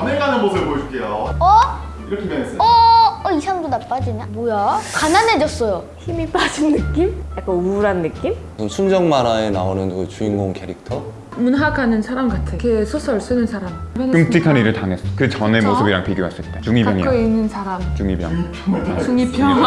변해가는 모습을 보여줄게요. 어? 이렇게 변했어요. 어? 어? 이 사람도 나빠지냐? 뭐야? 가난해졌어요. 힘이 빠진 느낌? 약간 우울한 느낌? 순정 만화에 나오는 그 주인공 캐릭터 문학하는 사람 같아. 걔 소설 쓰는 사람. 끔찍한 일을 당했어. 그 전의 저? 모습이랑 비교했을 때 중이병이야. 학교에 있는 사람. 중이병. 중이병. 중이병.